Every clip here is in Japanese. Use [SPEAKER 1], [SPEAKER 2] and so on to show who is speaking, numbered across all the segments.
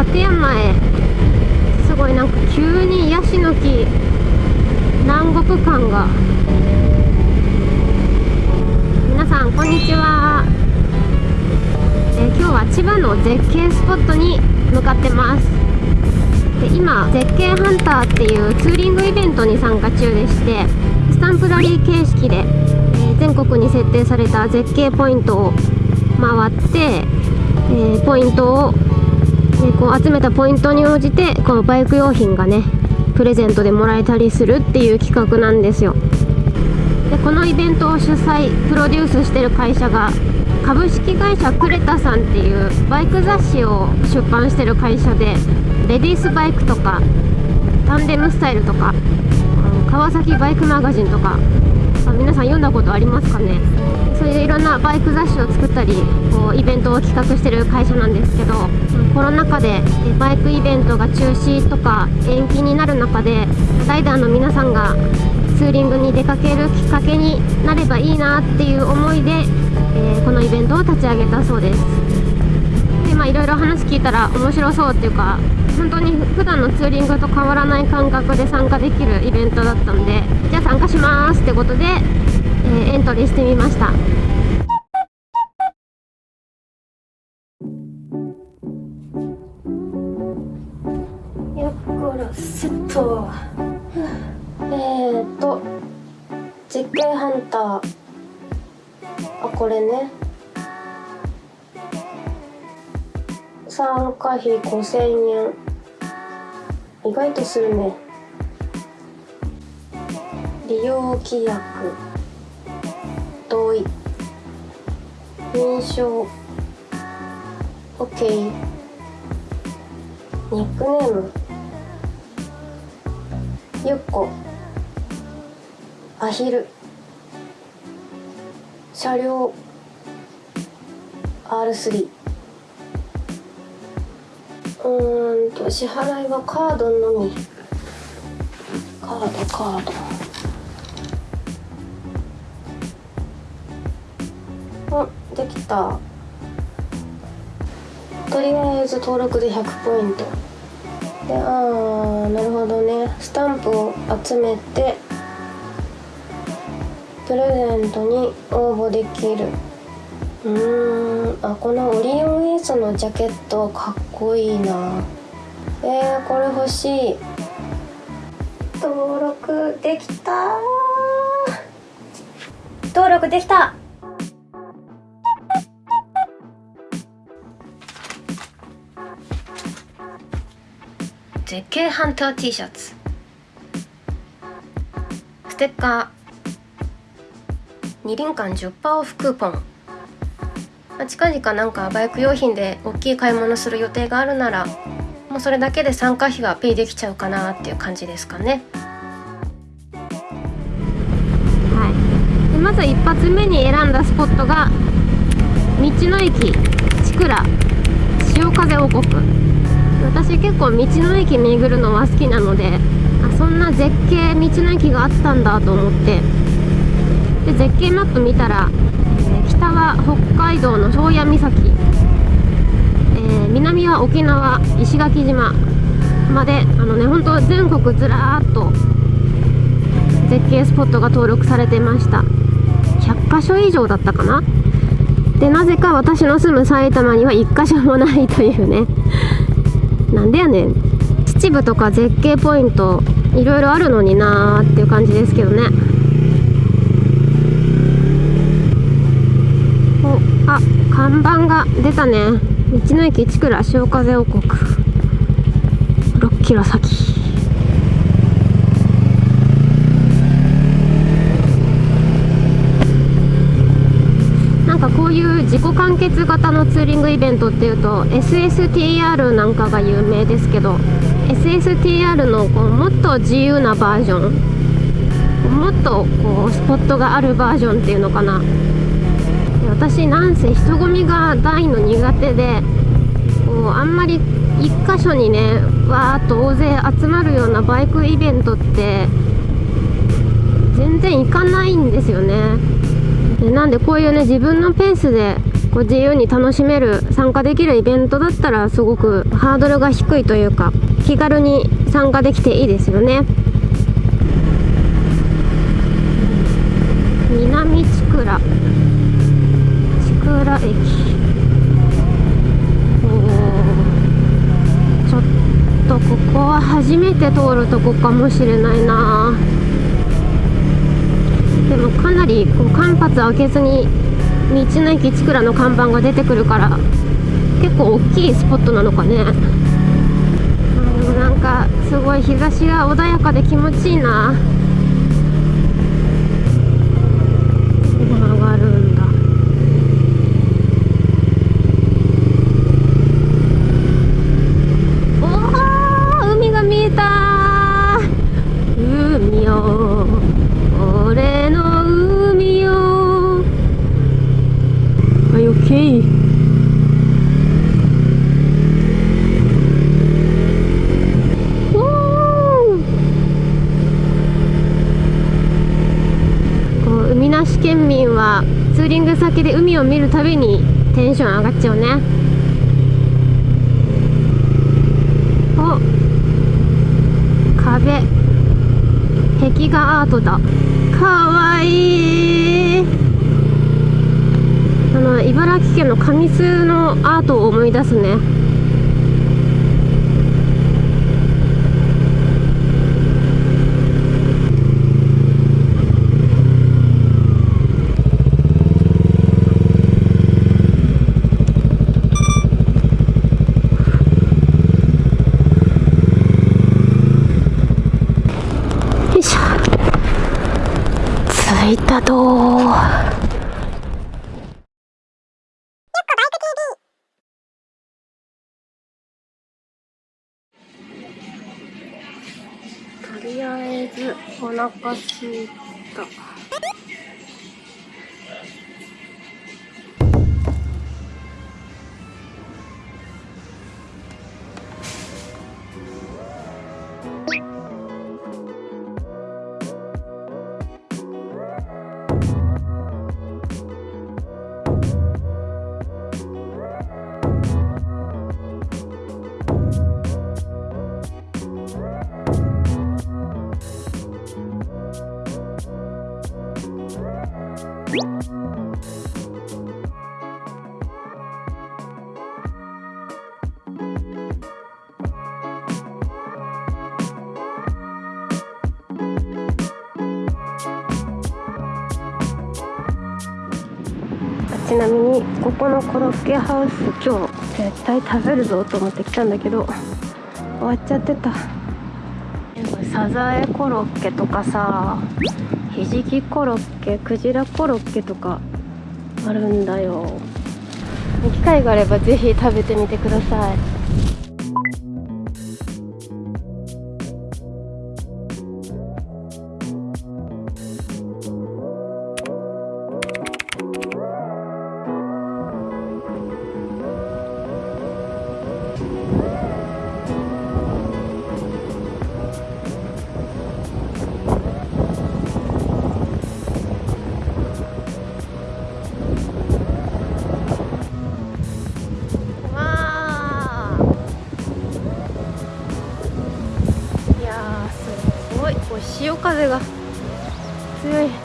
[SPEAKER 1] 立山へすごいなんか急にヤシの木南国感が。皆さんこんにちは、え、今日は千葉の絶景スポットに向かってます。で今絶景ハンターっていうツーリングイベントに参加中でしてスタンプラリー形式で、えー、全国に設定された絶景ポイントを回って、えー、ポイントを、こう集めたポイントに応じてこうバイク用品がねプレゼントでもらえたりするっていう企画なんですよ。でこのイベントを主催プロデュースしてる会社が株式会社クレタさんっていうバイク雑誌を出版してる会社でレディースバイクとかタンデムスタイルとか川崎バイクマガジンとか皆さん読んだことありますかね？そういういろんなバイク雑誌を作ったりこうイベントを企画してる会社なんですけどコロナ禍でバイクイベントが中止とか延期になる中でライダーの皆さんがツーリングに出かけるきっかけになればいいなっていう思いで、えー、このイベントを立ち上げたそうです。でまあいろいろ話聞いたら面白そうっていうか本当に普段のツーリングと変わらない感覚で参加できるイベントだったんでじゃあ参加しますってことで、えー、エントリーしてみました。よっこらセットえーと絶景ハンター。あこれね。参加費5000円。意外とするね。利用規約。同意。認証。OK ニックネーム。ゆっこ。アヒル。車両。R3 うんと支払いはカードのみ。カードカード。あできた。とりあえず登録で100ポイント。でああなるほどね。スタンプを集めてプレゼントに応募できる。うーんあこのオリオンエースのジャケットかっこいいな。えー、これ欲しい。登録できた登録できた。絶景ハンター T シャツ。ステッカー。2輪間10%オフクーポン、まあ、近々なんかバイク用品で大きい買い物する予定があるならもうそれだけで参加費はペイできちゃうかなっていう感じですかね。はい。でまず一発目に選んだスポットが道の駅千倉潮風王国。私結構道の駅巡るのは好きなのであそんな絶景道の駅があったんだと思って。で絶景マップ見たら、北海道の宗谷岬、えー、南は沖縄石垣島まであのね本当全国ずらーっと絶景スポットが登録されてました。100箇所以上だったかな？でなぜか私の住む埼玉には1箇所もないというね。なんでやねん。秩父とか絶景ポイントいろいろあるのになーっていう感じですけどねあ看板が出たね。道の駅千倉潮風王国。6キロ先。なんかこういう自己完結型のツーリングイベントっていうと SSTR なんかが有名ですけど SSTR のこうもっと自由なバージョンもっとこうスポットがあるバージョンっていうのかな。私なんせ人混みが大の苦手でこうあんまり一箇所にねわーっと大勢集まるようなバイクイベントって全然行かないんですよね。でなんでこういうね自分のペースでこう自由に楽しめる参加できるイベントだったらすごくハードルが低いというか気軽に参加できていいですよね。南千倉。千倉駅ちょっとここは初めて通るとこかもしれないな。でもかなりこう間髪開けずに道の駅千倉の看板が出てくるから結構大きいスポットなのかね。でもなんかすごい日差しが穏やかで気持ちいいな曲がるんだおー海が見えた海よ俺の海よはい、オッケー。こう海なし県民はツーリング先で海を見るたびにテンション上がっちゃうね。お。壁。壁画アートだ。かわいい。あの茨城県の神栖のアートを思い出すね。とりあえずお腹すいた。ちなみにここのコロッケハウス今日絶対食べるぞと思って来たんだけど終わっちゃってた。サザエコロッケとかさひじきコロッケクジラコロッケとかあるんだよ。機会があればぜひ食べてみてください風が強い。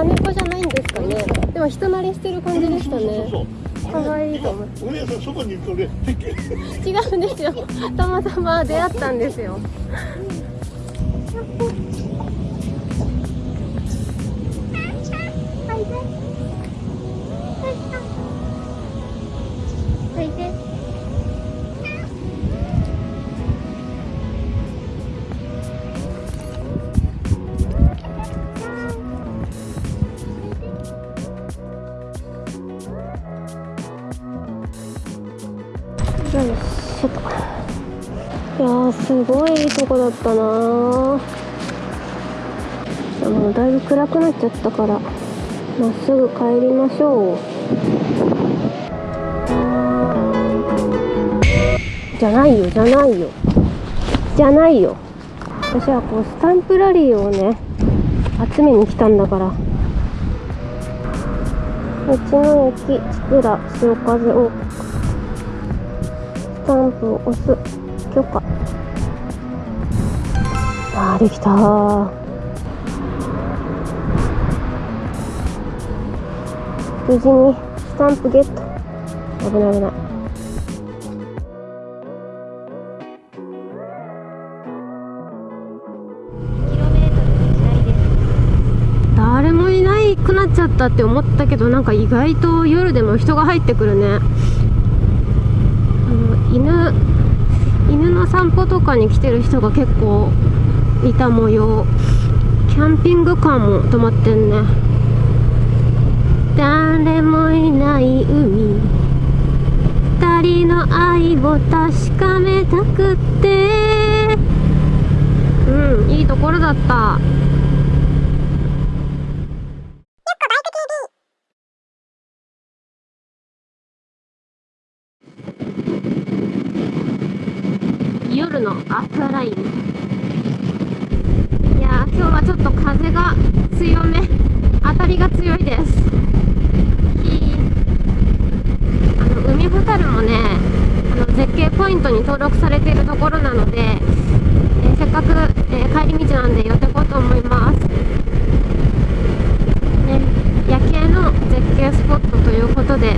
[SPEAKER 1] あれあ野良猫じゃないんですかね。でも人慣れしてる感じでしたね。可愛いと思う。
[SPEAKER 2] お姉さんそばにいるとね
[SPEAKER 1] 違うんですよ。たまたま出会ったんですよすごいいいとこだったな。ーでもだいぶ暗くなっちゃったからまっすぐ帰りましょう。じゃないよじゃないよ。じゃないよ。私はこうスタンプラリーをね集めに来たんだから。道の駅千倉潮風王国スタンプを押す許可。あできた。無事にスタンプゲット。危ない危ない。誰もいないくなっちゃったって思ったけどなんか意外と夜でも人が入ってくるね。あの犬犬の散歩とかに来てる人が結構いた模様。キャンピングカーも止まってんね。誰もいない海。二人の愛を確かめたくって。うんいいところだった。夜のアクアラインいやー今日はちょっと風が強め。当たりが強いです。あの海ほたるもねあの絶景ポイントに登録されているところなので、えーせっかく、えー帰り道なんで寄ってこうと思います。ね夜景の絶景スポットということで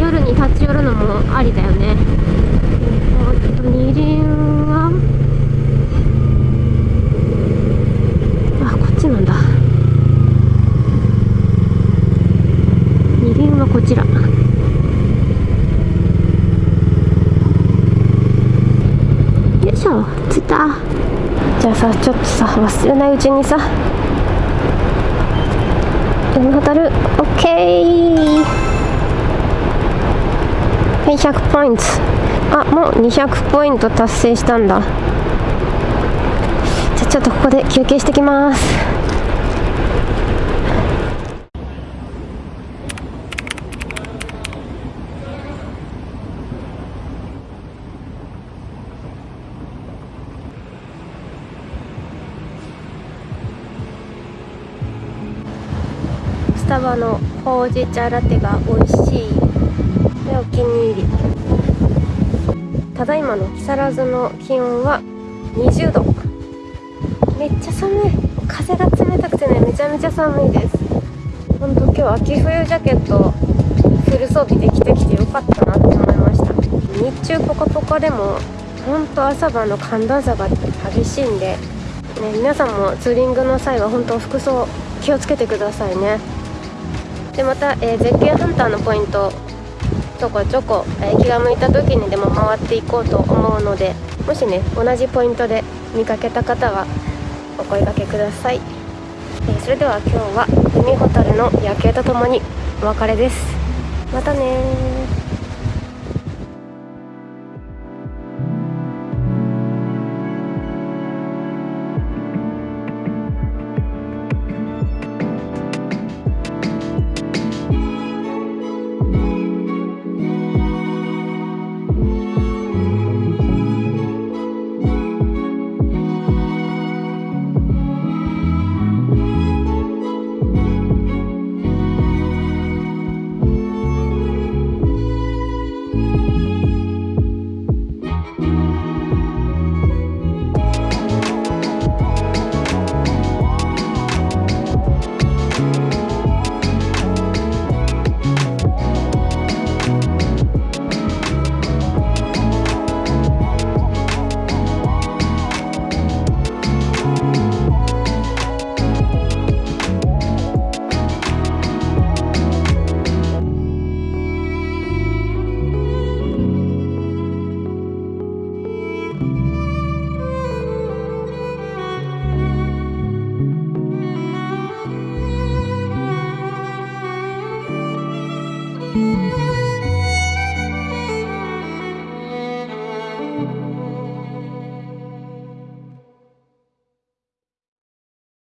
[SPEAKER 1] 夜に立ち寄るのもありだよね。えっと二輪はあこっちなんだ。二輪はこちら。よいしょ。着いた。じゃあさちょっとさ忘れないうちにさ。海ほたる。オッケー。はい100ポイント。あもう200ポイント達成したんだ。じゃあちょっとここで休憩してきます。スタバのほうじ茶ラテが美味しい。でお気に入り。ただいまの木更津の気温は20度。めっちゃ寒い。風が冷たくてねめちゃめちゃ寒いです。ほんと今日秋冬ジャケットフル装備で着てきてよかったなって思いました。日中ポカポカでもほんと朝晩の寒暖差が激しいんで、ね、皆さんもツーリングの際は本当服装気をつけてくださいね。でまた、えー絶景ハンターのポイントちょこちょこ、えー気が向いた時にでも回っていこうと思うのでもしね同じポイントで見かけた方はお声掛けください、えーそれでは今日は海ほたるの夜景とともにお別れです。またね